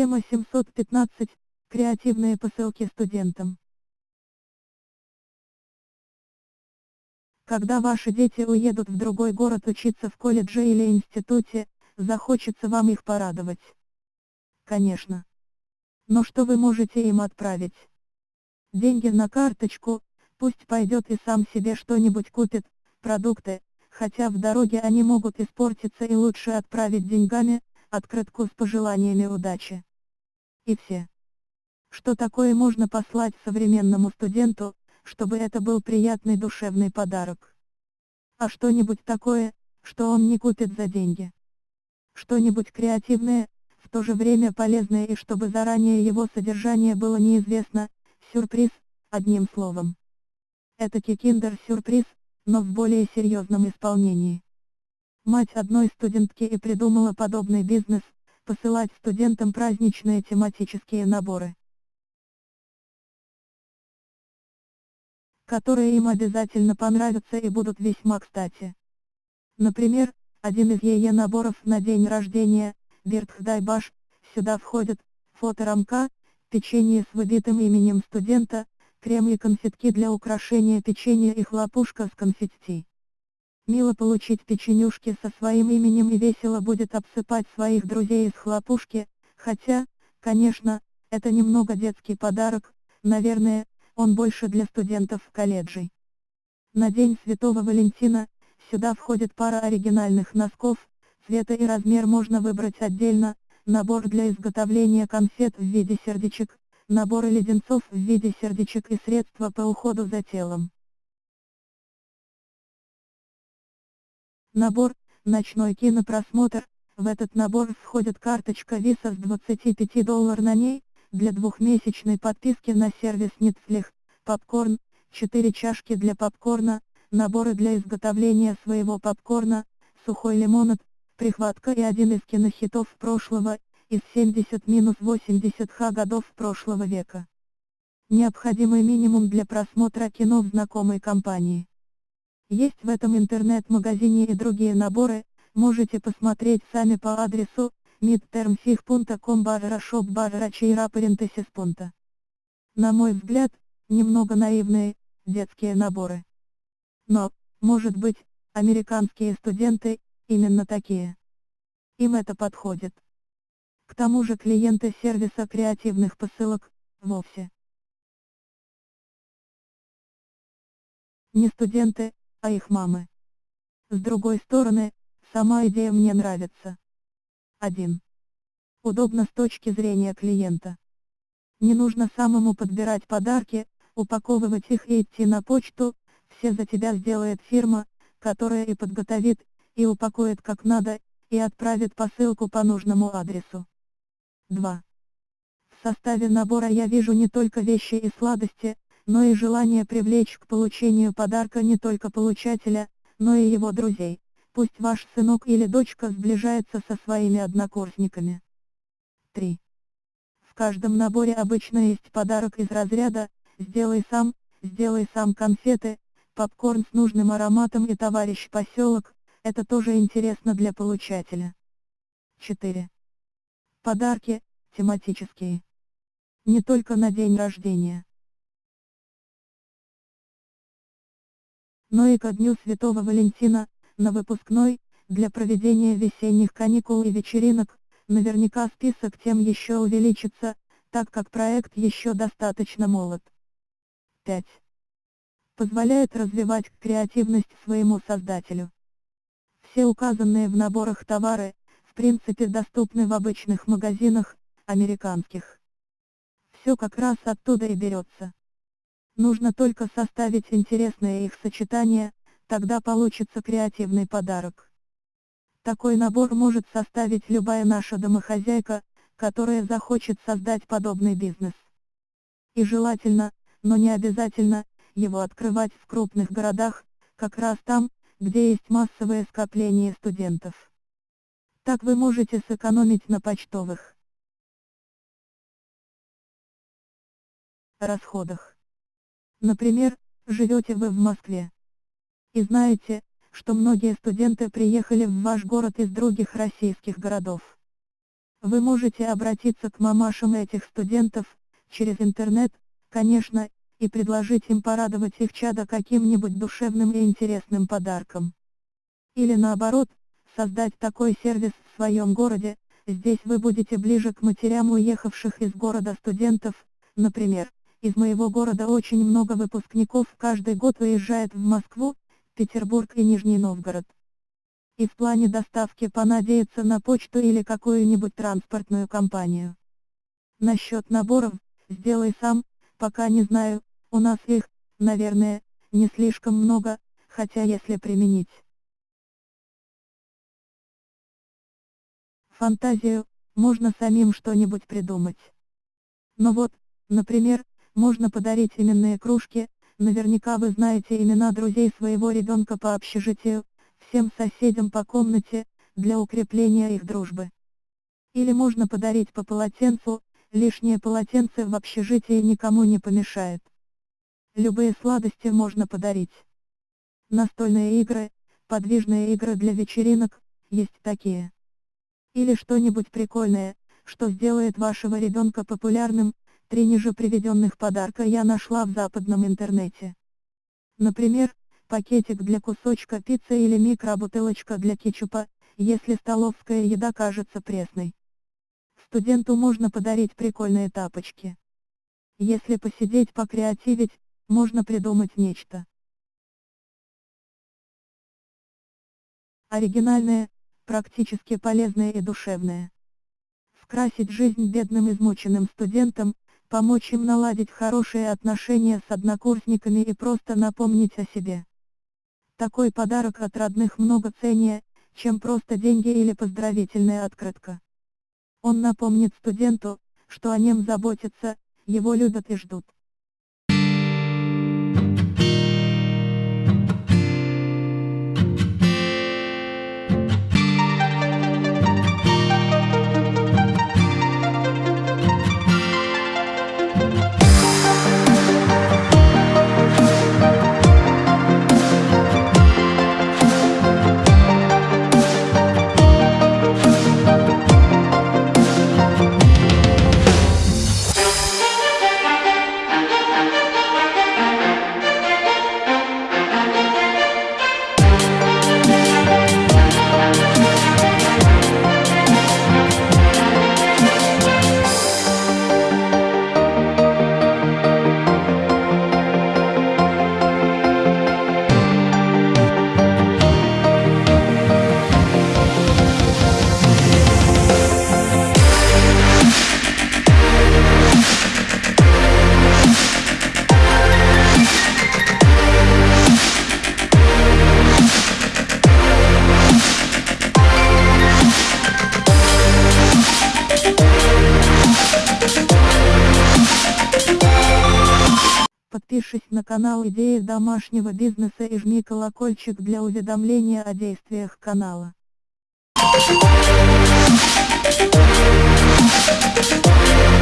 Тема 715. Креативные посылки студентам. Когда ваши дети уедут в другой город учиться в колледже или институте, захочется вам их порадовать. Конечно. Но что вы можете им отправить? Деньги на карточку, пусть пойдет и сам себе что-нибудь купит, продукты, хотя в дороге они могут испортиться и лучше отправить деньгами, открытку с пожеланиями удачи. И все. Что такое можно послать современному студенту, чтобы это был приятный душевный подарок? А что-нибудь такое, что он не купит за деньги. Что-нибудь креативное, в то же время полезное и чтобы заранее его содержание было неизвестно, сюрприз, одним словом. Это киндер-сюрприз, но в более серьезном исполнении. Мать одной студентки и придумала подобный бизнес, посылать студентам праздничные тематические наборы. которые им обязательно понравятся и будут весьма кстати. Например, один из ее наборов на день рождения, Биртхдайбаш, сюда входят, фоторамка, печенье с выбитым именем студента, крем и конфетки для украшения печенья и хлопушка с конфетти. Мило получить печенюшки со своим именем и весело будет обсыпать своих друзей из хлопушки, хотя, конечно, это немного детский подарок, наверное, он больше для студентов колледжей. На День Святого Валентина, сюда входит пара оригинальных носков, цвета и размер можно выбрать отдельно, набор для изготовления конфет в виде сердечек, наборы леденцов в виде сердечек и средства по уходу за телом. Набор, ночной кинопросмотр, в этот набор входит карточка Visa с 25 доллар на ней, для двухмесячной подписки на сервис Netflix, попкорн, 4 чашки для попкорна, наборы для изготовления своего попкорна, сухой лимонад, прихватка и один из кинохитов прошлого, из 70-80 х годов прошлого века. Необходимый минимум для просмотра кино в знакомой компании. Есть в этом интернет-магазине и другие наборы, можете посмотреть сами по адресу midtermfig.com barra shop barra чейра На мой взгляд, немного наивные, детские наборы. Но, может быть, американские студенты, именно такие. Им это подходит. К тому же клиенты сервиса креативных посылок, вовсе. Не студенты, а их мамы. С другой стороны, сама идея мне нравится. 1. Удобно с точки зрения клиента. Не нужно самому подбирать подарки, упаковывать их и идти на почту, все за тебя сделает фирма, которая и подготовит, и упакует как надо, и отправит посылку по нужному адресу. 2. В составе набора я вижу не только вещи и сладости, но и желание привлечь к получению подарка не только получателя, но и его друзей. Пусть ваш сынок или дочка сближается со своими однокурсниками. 3. В каждом наборе обычно есть подарок из разряда «Сделай сам», «Сделай сам конфеты», попкорн с нужным ароматом и товарищ поселок, это тоже интересно для получателя. 4. Подарки, тематические. Не только на день рождения. Но и ко дню Святого Валентина, на выпускной, для проведения весенних каникул и вечеринок, наверняка список тем еще увеличится, так как проект еще достаточно молод. 5. Позволяет развивать креативность своему создателю. Все указанные в наборах товары, в принципе доступны в обычных магазинах, американских. Все как раз оттуда и берется. Нужно только составить интересное их сочетание, тогда получится креативный подарок. Такой набор может составить любая наша домохозяйка, которая захочет создать подобный бизнес. И желательно, но не обязательно, его открывать в крупных городах, как раз там, где есть массовое скопление студентов. Так вы можете сэкономить на почтовых расходах. Например, живете вы в Москве. И знаете, что многие студенты приехали в ваш город из других российских городов. Вы можете обратиться к мамашам этих студентов, через интернет, конечно, и предложить им порадовать их чада каким-нибудь душевным и интересным подарком. Или наоборот, создать такой сервис в своем городе, здесь вы будете ближе к матерям уехавших из города студентов, например, из моего города очень много выпускников каждый год уезжает в Москву, Петербург и Нижний Новгород. И в плане доставки понадеяться на почту или какую-нибудь транспортную компанию. Насчет наборов, сделай сам, пока не знаю, у нас их, наверное, не слишком много, хотя если применить фантазию, можно самим что-нибудь придумать. Но вот, например, можно подарить именные кружки, наверняка вы знаете имена друзей своего ребенка по общежитию, всем соседям по комнате, для укрепления их дружбы. Или можно подарить по полотенцу, лишнее полотенце в общежитии никому не помешает. Любые сладости можно подарить. Настольные игры, подвижные игры для вечеринок, есть такие. Или что-нибудь прикольное, что сделает вашего ребенка популярным, три ниже приведенных подарка я нашла в западном интернете. Например, пакетик для кусочка пиццы или микробутылочка для кетчупа, если столовская еда кажется пресной. Студенту можно подарить прикольные тапочки. Если посидеть покреативить, можно придумать нечто. Оригинальное, практически полезное и душевное. Скрасить жизнь бедным измученным студентам, помочь им наладить хорошие отношения с однокурсниками и просто напомнить о себе. Такой подарок от родных много ценнее, чем просто деньги или поздравительная открытка. Он напомнит студенту, что о нем заботятся, его любят и ждут. Подпишись на канал Идеи домашнего бизнеса и жми колокольчик для уведомления о действиях канала. Thank you.